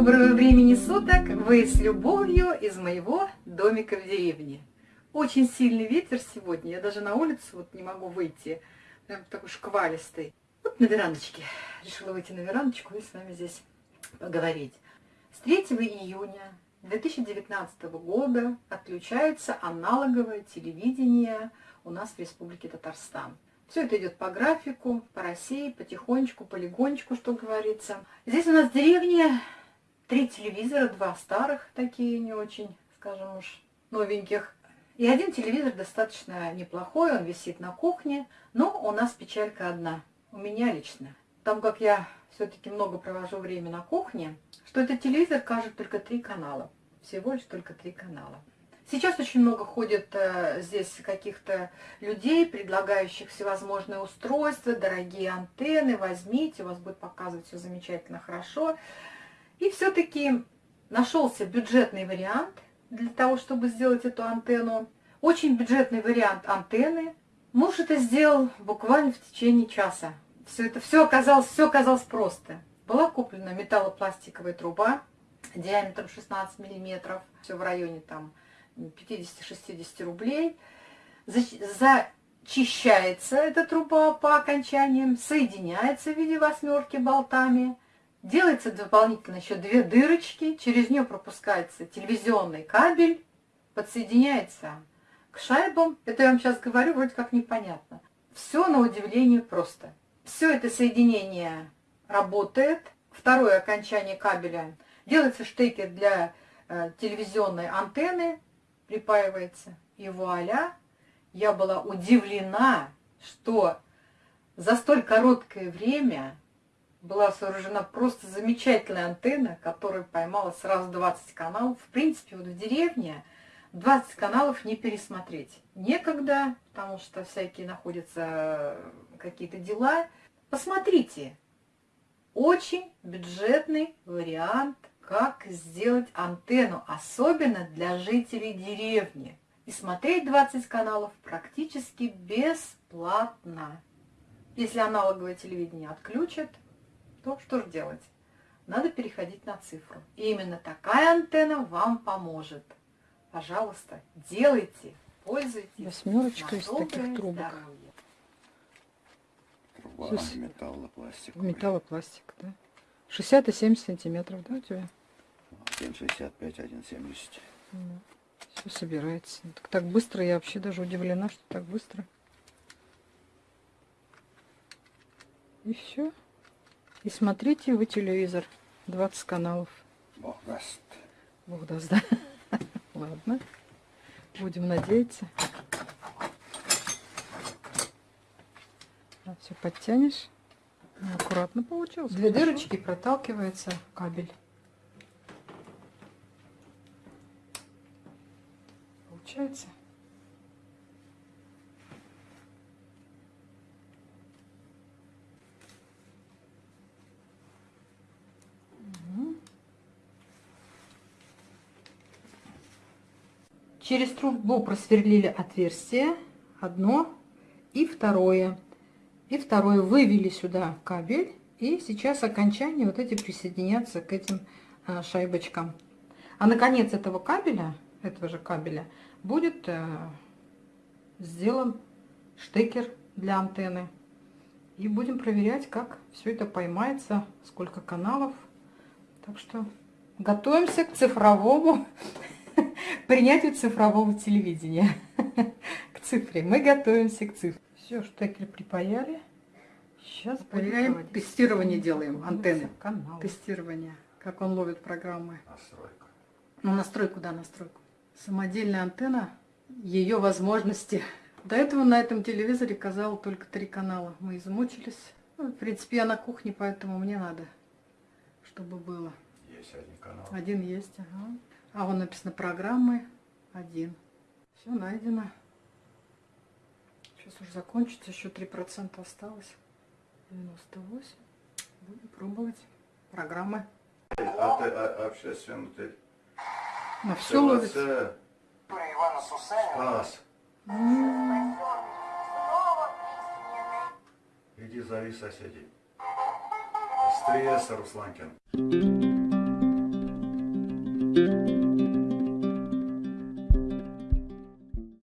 Доброго времени суток! Вы с любовью из моего домика в деревне. Очень сильный ветер сегодня, я даже на улицу вот не могу выйти. Прям такой шквалистый. Вот на верандочке. Решила выйти на верандочку и с вами здесь поговорить. С 3 июня 2019 года отключается аналоговое телевидение у нас в Республике Татарстан. Все это идет по графику, по России, потихонечку, полигонечку, что говорится. Здесь у нас в деревне три телевизора, два старых, такие не очень, скажем уж, новеньких. И один телевизор достаточно неплохой, он висит на кухне, но у нас печалька одна, у меня лично. Там как я все-таки много провожу время на кухне, что этот телевизор кажет только три канала, всего лишь только три канала. Сейчас очень много ходит э, здесь каких-то людей, предлагающих всевозможные устройства, дорогие антенны, возьмите, у вас будет показывать все замечательно, хорошо. И все-таки нашелся бюджетный вариант для того, чтобы сделать эту антенну. Очень бюджетный вариант антенны. Муж это сделал буквально в течение часа. Все это все оказалось, все оказалось просто. Была куплена металлопластиковая труба диаметром 16 миллиметров, все в районе там 50-60 рублей. Зачищается эта труба по окончаниям, соединяется в виде восьмерки болтами. Делается дополнительно еще две дырочки, через нее пропускается телевизионный кабель, подсоединяется к шайбам. Это я вам сейчас говорю, вроде как непонятно. Все на удивление просто. Все это соединение работает. Второе окончание кабеля. Делается штекер для э, телевизионной антенны припаивается. И вуаля, я была удивлена, что за столь короткое время была сооружена просто замечательная антенна, которая поймала сразу 20 каналов. В принципе, вот в деревне 20 каналов не пересмотреть. Некогда, потому что всякие находятся какие-то дела. Посмотрите, очень бюджетный вариант как сделать антенну, особенно для жителей деревни. И смотреть 20 каналов практически бесплатно. Если аналоговое телевидение отключат, то что же делать? Надо переходить на цифру. И именно такая антенна вам поможет. Пожалуйста, делайте, пользуйтесь. Восьмерочка из таких трубок. Труба металлопластик. Металлопластик, да. 60 и 70 сантиметров, да, у тебя? 1,65, 1,70. Все собирается. Так, так быстро, я вообще даже удивлена, что так быстро. И все. И смотрите вы телевизор. 20 каналов. Бог даст. Бог даст, да? Ладно. Будем надеяться. А, все подтянешь. Аккуратно получилось. Две хорошо. дырочки проталкивается кабель. получается. Через трубу просверлили отверстие, одно и второе. И второе вывели сюда кабель. И сейчас окончание вот эти присоединятся к этим а, шайбочкам. А наконец этого кабеля, этого же кабеля, будет э, сделан штекер для антенны. И будем проверять, как все это поймается, сколько каналов. Так что готовимся к цифровому, принятию цифрового телевидения. К цифре. Мы готовимся к цифре. Все, штекер припаяли. Сейчас проверяем, тестирование делаем антенны. Канал. Тестирование, как он ловит программы. Настройка. Ну, настройку, да, настройку самодельная антенна, ее возможности. До этого на этом телевизоре казал только три канала. Мы измучились. Ну, в принципе, я на кухне, поэтому мне надо, чтобы было. Есть один канал. Один есть, ага. А вон написано программы один. Все найдено. Сейчас уже закончится, еще 3% осталось. 98. Будем пробовать программы. А ты а, общественный ты на все ловит. Спас. Иди зови соседей. Стресса, Русланкин.